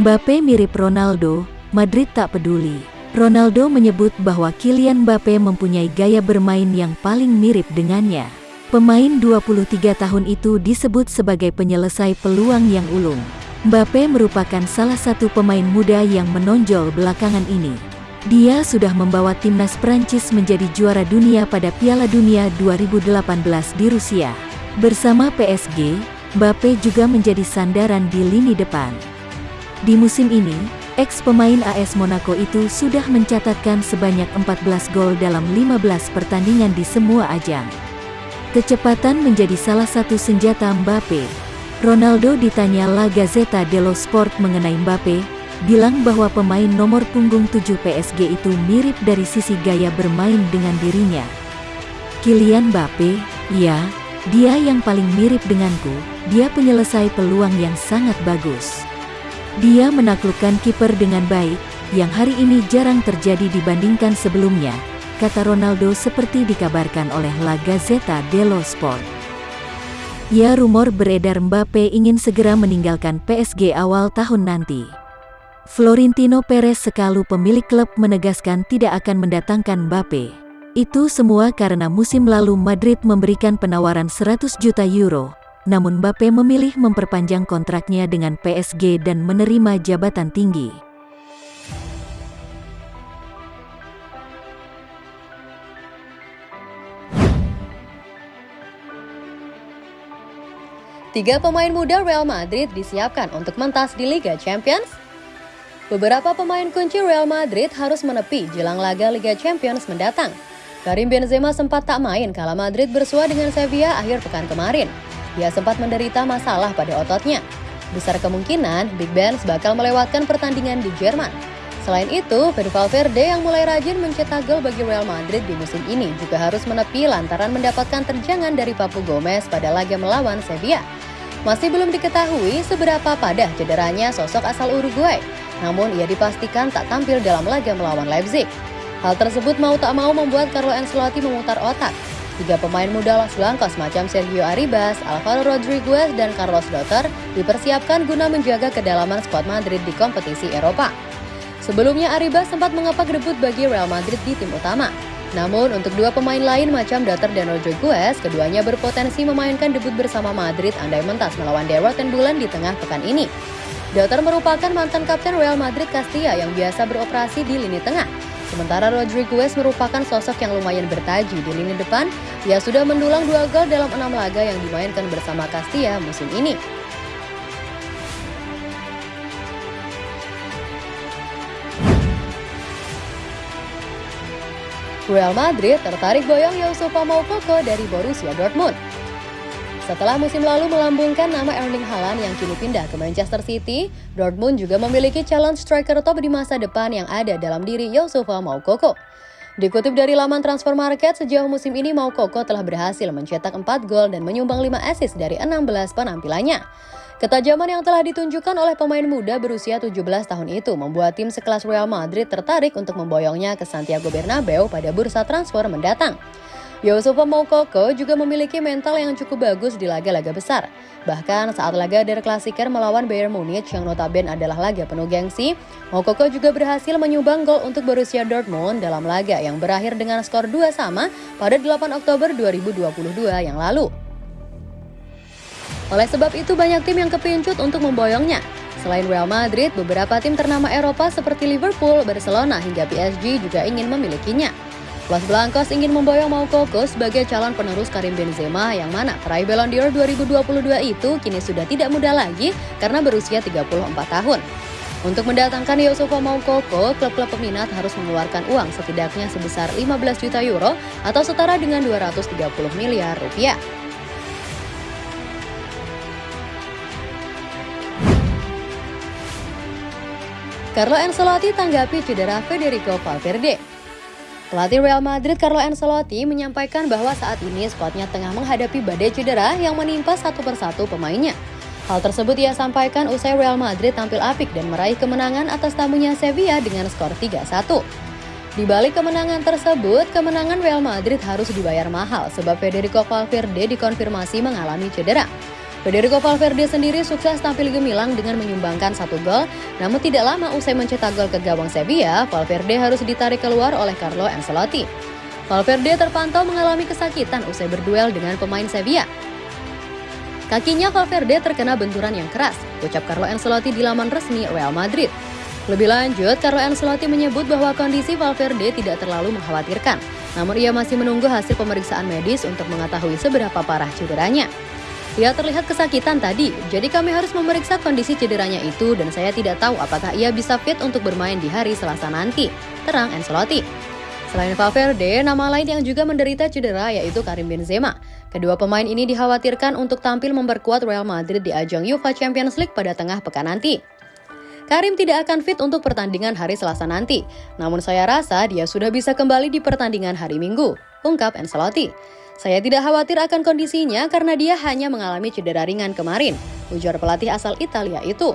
Mbappe mirip Ronaldo, Madrid tak peduli. Ronaldo menyebut bahwa Kylian Mbappe mempunyai gaya bermain yang paling mirip dengannya. Pemain 23 tahun itu disebut sebagai penyelesai peluang yang ulung. Mbappe merupakan salah satu pemain muda yang menonjol belakangan ini. Dia sudah membawa timnas Prancis menjadi juara dunia pada Piala Dunia 2018 di Rusia. Bersama PSG, Mbappe juga menjadi sandaran di lini depan. Di musim ini, ex pemain AS Monaco itu sudah mencatatkan sebanyak 14 gol dalam 15 pertandingan di semua ajang. Kecepatan menjadi salah satu senjata Mbappe. Ronaldo ditanya La Gazzetta dello Sport mengenai Mbappe, bilang bahwa pemain nomor punggung 7 PSG itu mirip dari sisi gaya bermain dengan dirinya. Kylian Mbappe, ya, dia yang paling mirip denganku, dia penyelesai peluang yang sangat bagus. Dia menaklukkan kiper dengan baik, yang hari ini jarang terjadi dibandingkan sebelumnya, kata Ronaldo seperti dikabarkan oleh La Gazzetta dello Sport. Ya rumor beredar Mbappe ingin segera meninggalkan PSG awal tahun nanti. Florentino Perez sekalu pemilik klub menegaskan tidak akan mendatangkan Mbappe. Itu semua karena musim lalu Madrid memberikan penawaran 100 juta euro, namun Mbappe memilih memperpanjang kontraknya dengan PSG dan menerima jabatan tinggi. Tiga pemain muda Real Madrid disiapkan untuk mentas di Liga Champions. Beberapa pemain kunci Real Madrid harus menepi jelang laga Liga Champions mendatang. Karim Benzema sempat tak main kala Madrid bersua dengan Sevilla akhir pekan kemarin. Dia sempat menderita masalah pada ototnya. Besar kemungkinan Big Ben bakal melewatkan pertandingan di Jerman. Selain itu, Fede Valverde yang mulai rajin mencetak gol bagi Real Madrid di musim ini juga harus menepi lantaran mendapatkan terjangan dari Papu Gomez pada laga melawan Sevilla. Masih belum diketahui seberapa padah cederanya sosok asal Uruguay, namun ia dipastikan tak tampil dalam laga melawan Leipzig. Hal tersebut mau tak mau membuat Carlo Ancelotti memutar otak. Tiga pemain muda Los Blancos macam Sergio Arribas, Alvaro Rodriguez, dan Carlos Dotter dipersiapkan guna menjaga kedalaman skuad Madrid di kompetisi Eropa. Sebelumnya Arribas sempat mengepak debut bagi Real Madrid di tim utama, namun untuk dua pemain lain macam Dotter dan Rodriguez, keduanya berpotensi memainkan debut bersama Madrid andai mentas melawan Derot dan Bulan di tengah pekan ini. Dotter merupakan mantan kapten Real Madrid Castilla yang biasa beroperasi di lini tengah. Sementara Rodriguez merupakan sosok yang lumayan bertaji di lini depan, ia sudah mendulang dua gol dalam enam laga yang dimainkan bersama Castilla musim ini. Real Madrid tertarik boyong Youssoufa Moukoko dari Borussia Dortmund. Setelah musim lalu melambungkan nama Erling Haaland yang kini pindah ke Manchester City, Dortmund juga memiliki calon striker top di masa depan yang ada dalam diri Youssoufa Moukoko. Dikutip dari laman transfer market, sejauh musim ini Moukoko telah berhasil mencetak 4 gol dan menyumbang 5 assist dari 16 penampilannya. Ketajaman yang telah ditunjukkan oleh pemain muda berusia 17 tahun itu membuat tim sekelas Real Madrid tertarik untuk memboyongnya ke Santiago Bernabeu pada bursa transfer mendatang. Yosufa Moukoko juga memiliki mental yang cukup bagus di laga-laga besar. Bahkan saat laga Der Klassiker melawan Bayern Munich yang notabene adalah laga penuh gengsi, Moukoko juga berhasil menyumbang gol untuk Borussia Dortmund dalam laga yang berakhir dengan skor 2 sama pada 8 Oktober 2022 yang lalu. Oleh sebab itu banyak tim yang kepincut untuk memboyongnya. Selain Real Madrid, beberapa tim ternama Eropa seperti Liverpool, Barcelona hingga PSG juga ingin memilikinya. Los Blancos ingin memboyong Moukoko sebagai calon penerus Karim Benzema yang mana peraih Ballon d'Or 2022 itu kini sudah tidak muda lagi karena berusia 34 tahun. Untuk mendatangkan Yosufa Moukoko, klub-klub peminat harus mengeluarkan uang setidaknya sebesar 15 juta euro atau setara dengan 230 miliar rupiah. Carlo Ancelotti tanggapi cedera Federico Valverde. Pelatih Real Madrid Carlo Ancelotti menyampaikan bahwa saat ini skuadnya tengah menghadapi badai cedera yang menimpa satu persatu pemainnya. Hal tersebut ia sampaikan usai Real Madrid tampil apik dan meraih kemenangan atas tamunya Sevilla dengan skor 3-1. Di balik kemenangan tersebut, kemenangan Real Madrid harus dibayar mahal sebab Federico Valverde dikonfirmasi mengalami cedera. Federico Valverde sendiri sukses tampil gemilang dengan menyumbangkan satu gol, namun tidak lama usai mencetak gol ke gawang Sevilla, Valverde harus ditarik keluar oleh Carlo Ancelotti. Valverde terpantau mengalami kesakitan usai berduel dengan pemain Sevilla. Kakinya Valverde terkena benturan yang keras, ucap Carlo Ancelotti di laman resmi Real Madrid. Lebih lanjut, Carlo Ancelotti menyebut bahwa kondisi Valverde tidak terlalu mengkhawatirkan, namun ia masih menunggu hasil pemeriksaan medis untuk mengetahui seberapa parah cederanya. Ia terlihat kesakitan tadi, jadi kami harus memeriksa kondisi cederanya itu dan saya tidak tahu apakah ia bisa fit untuk bermain di hari Selasa nanti, terang Ancelotti. Selain Valverde, nama lain yang juga menderita cedera yaitu Karim Benzema. Kedua pemain ini dikhawatirkan untuk tampil memperkuat Real Madrid di ajang UEFA Champions League pada tengah pekan nanti. Karim tidak akan fit untuk pertandingan hari Selasa nanti, namun saya rasa dia sudah bisa kembali di pertandingan hari Minggu, ungkap Ancelotti. Saya tidak khawatir akan kondisinya karena dia hanya mengalami cedera ringan kemarin, ujar pelatih asal Italia itu.